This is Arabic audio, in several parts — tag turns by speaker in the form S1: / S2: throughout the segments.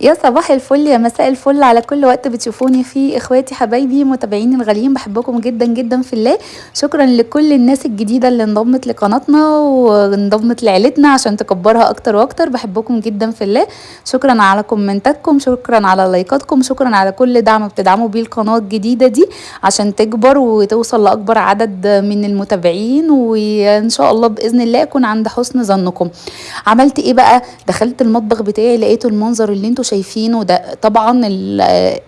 S1: يا صباح الفل يا مساء الفل على كل وقت بتشوفوني فيه. إخواتي حبايبي متابعيني الغاليين بحبكم جدا جدا في الله. شكرا لكل الناس الجديدة اللي انضمت لقناتنا وانضمت لعيلتنا عشان تكبرها أكتر وأكتر. بحبكم جدا في الله. شكرا على كومنتاتكم شكرا على لايكاتكم شكرا على كل دعم بتدعموا بيه القناة الجديدة دي عشان تكبر وتوصل لأكبر عدد من المتابعين. وإن شاء الله بإذن الله أكون عند حسن ظنكم. عملت إيه بقى؟ دخلت المطبخ بتاعي لقيته المنظر اللي أنتوا شايفينه. ده طبعا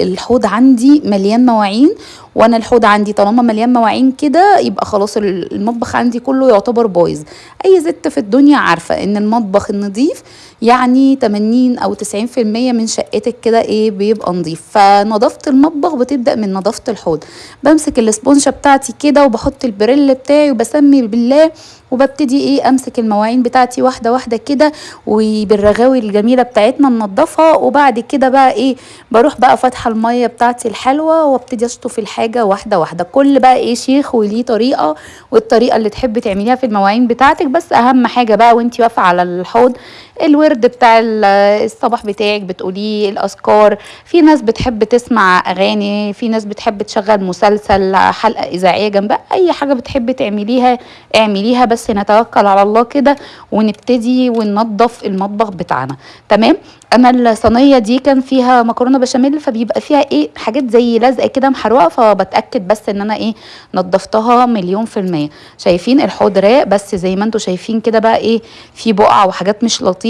S1: الحوض عندي مليان مواعين وأنا الحوض عندي طالما مليان مواعين كده يبقى خلاص المطبخ عندي كله يعتبر بايظ. أي ست في الدنيا عارفة إن المطبخ النظيف يعني 80 أو 90% من شقتك كده إيه بيبقى نظيف. فنظافة المطبخ بتبدأ من نظافة الحوض. بمسك الاسبونشه بتاعتي كده وبحط البريل بتاعي وبسمي بالله وببتدي إيه أمسك المواعين بتاعتي واحدة واحدة كده وبالرغاوي الجميلة بتاعتنا ننضفها وبعد كده بقى إيه بروح بقى فاتحة المية بتاعتي الحلوة وأبتدي أشطف الحاجة واحدة واحدة. كل بقى إيه شيخ وليه طريقة والطريقة اللي تحبي تعمليها في المواعين بتاعتك. بس أهم حاجة بقى وأنتي واقفة على الحوض الورد بتاع الصباح بتاعك بتقوليه الأذكار. في ناس بتحب تسمع أغاني في ناس بتحب تشغل مسلسل حلقة إذاعية جنبها أي حاجة بتحبي تعمليها اعمليها بس نتوكل على الله كده ونبتدي وننظف المطبخ بتاعنا. تمام؟ أنا الصينية دي كان فيها مكرونة بشاميل فبيبقى فيها إيه حاجات زي لزقة كده محروقة فبتأكد بس إن أنا إيه نظفتها مليون في المية. شايفين الحوض بس زي ما أنتم شايفين كده بقى إيه في بقع وحاجات مش لطيفة.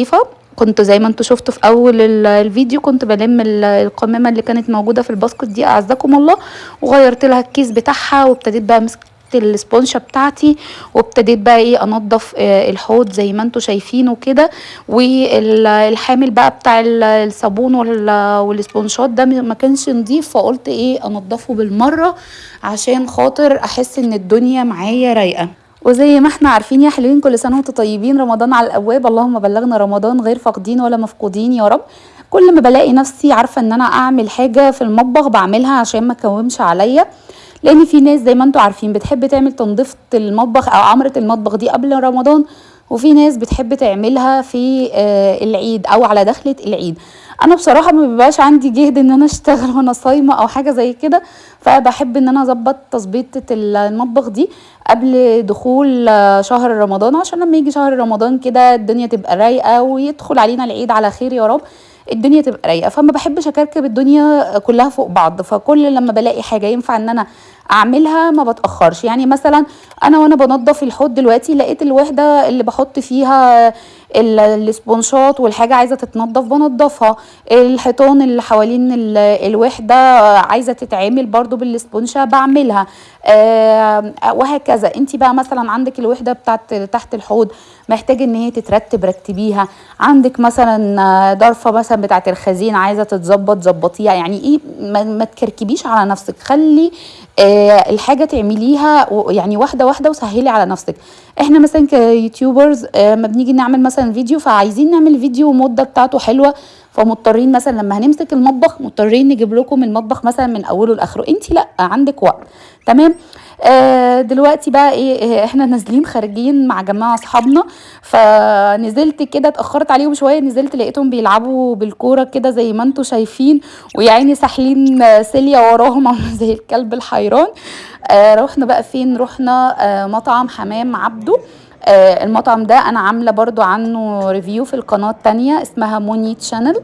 S1: كنت زي ما أنتم شفتوا في أول الفيديو كنت بلم القمامة اللي كانت موجودة في الباسكت دي أعزكم الله. وغيرت لها الكيس بتاعها وابتديت بقى مسك الاسبونشه بتاعتي وابتديت بقى إيه أنضف الحوض زي ما أنتم شايفينه كده والحامل بقى بتاع الصابون والاسبونشات ده ما كانش نضيف فقلت إيه أنضفه بالمرة عشان خاطر أحس إن الدنيا معايا رايقة. وزي ما إحنا عارفين يا حلوين كل سنة وأنتم طيبين. رمضان على الأبواب. اللهم بلغنا رمضان غير فاقدين ولا مفقودين يا رب. كل ما بلاقي نفسي عارفة إن أنا أعمل حاجة في المطبخ بعملها عشان ما اكومش عليا. لأن في ناس زي ما أنتم عارفين بتحب تعمل تنظيفة المطبخ أو عمرة المطبخ دي قبل رمضان. وفي ناس بتحب تعملها في العيد أو على دخلة العيد. أنا بصراحة ما بيبقاش عندي جهد إن أنا أشتغل وأنا صايمة أو حاجة زي كده فبحب إن أنا أظبط تظبيطة المطبخ دي قبل دخول شهر رمضان عشان لما يجي شهر رمضان كده الدنيا تبقى رايقة ويدخل علينا العيد على خير يا رب الدنيا تبقى رايقة. فما بحبش أكركب الدنيا كلها فوق بعض فكل لما بلاقي حاجة ينفع إن أنا أعملها ما بتأخرش. يعني مثلا أنا وأنا بنضف الحوض دلوقتي لقيت الوحدة اللي بحط فيها الاسبونشات والحاجة عايزة تتنضف بنضفها الحيطان اللي حوالين الوحده عايزة تتعمل برضو بالاسبونشه بعملها. آه وهكذا. انت بقى مثلا عندك الوحدة بتاعت تحت الحوض محتاجه ان هي تترتب رتبيها. عندك مثلا ضرفة مثلا بتاعت الخزين عايزة تتظبط ظبطيها. يعني إيه؟ ما, ما تكركبيش على نفسك. خلي آه الحاجة تعمليها يعني واحدة واحدة وسهلي على نفسك. إحنا مثلا كيوتيوبرز آه ما بنيجي نعمل مثلا فيديو فعايزين نعمل فيديو مدة بتاعته حلوة. فمضطرين مثلا لما هنمسك المطبخ مضطرين نجيب لكم المطبخ مثلا من أوله لآخره. انت لأ عندك وقت. تمام؟ آه دلوقتي بقى إيه إحنا نازلين خارجين مع جماعة أصحابنا. فنزلت كده اتأخرت عليهم شوية نزلت لقيتهم بيلعبوا بالكورة كده زي ما أنتم شايفين. ويا عيني ساحلين سيليا وراهم زي الكلب الحيران. آه رحنا بقى فين؟ رحنا آه مطعم حمام عبده. آه المطعم ده أنا عاملة برضو عنه review في القناة التانية اسمها موني تشانل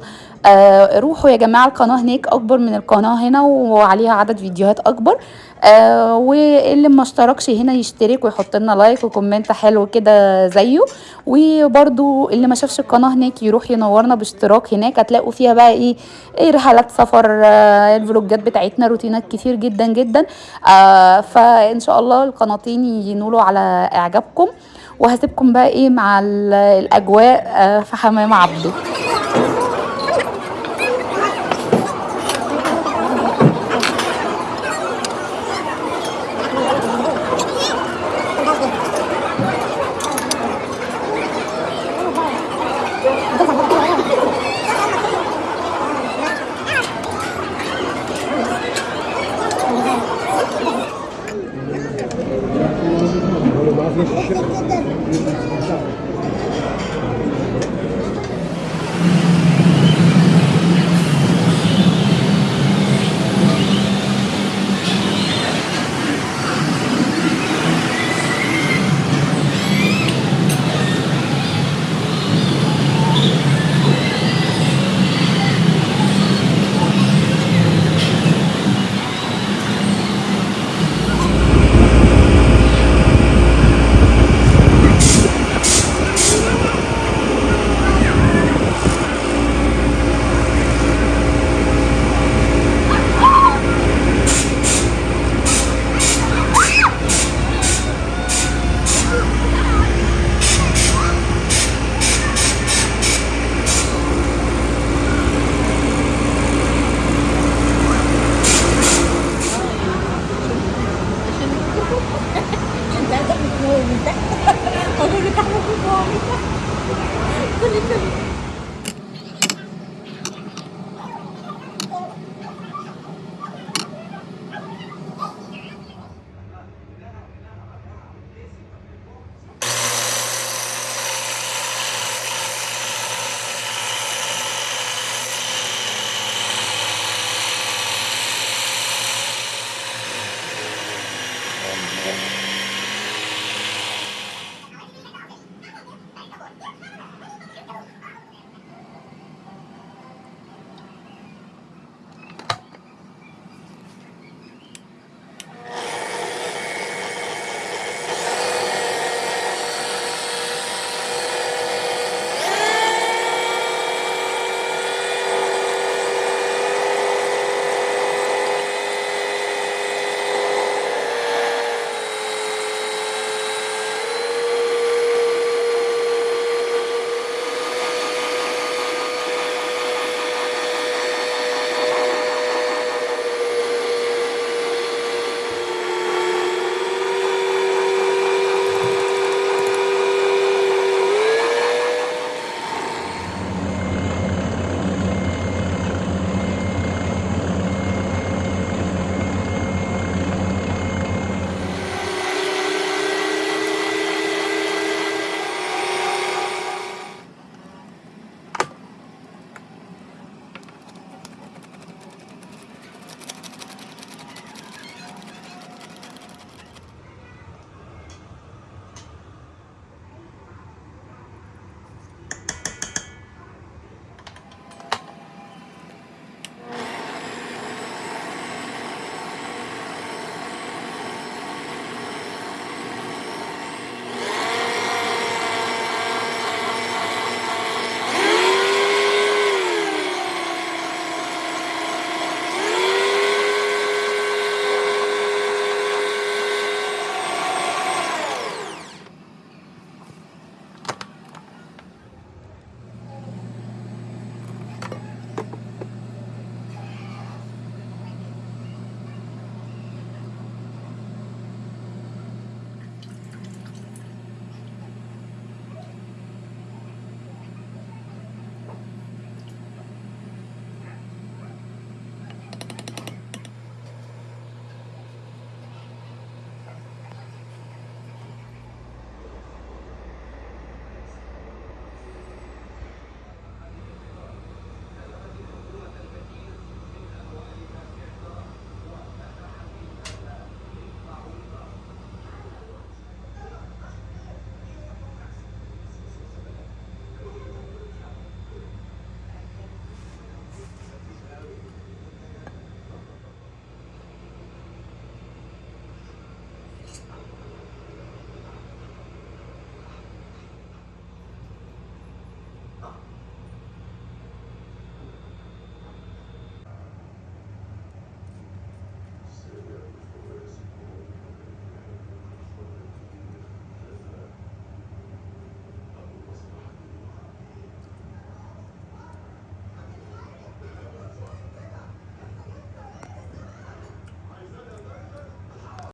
S1: آه روحوا يا جماعة القناة هناك أكبر من القناة هنا وعليها عدد فيديوهات أكبر. آه واللي ما اشتركش هنا يشترك ويحط لنا like و comment حلو كده زيه. وبرضو اللي ما شافش القناة هناك يروح ينورنا باشتراك هناك. هتلاقوا فيها بقى إيه, إيه رحلات سفر آه الفلوجات بتاعتنا روتينات كتير جدا جدا. آه فإن شاء الله القناتين ينولوا على إعجابكم. وهسيبكم بقى إيه مع الأجواء آه في حمام عبده. 顔見たい。に。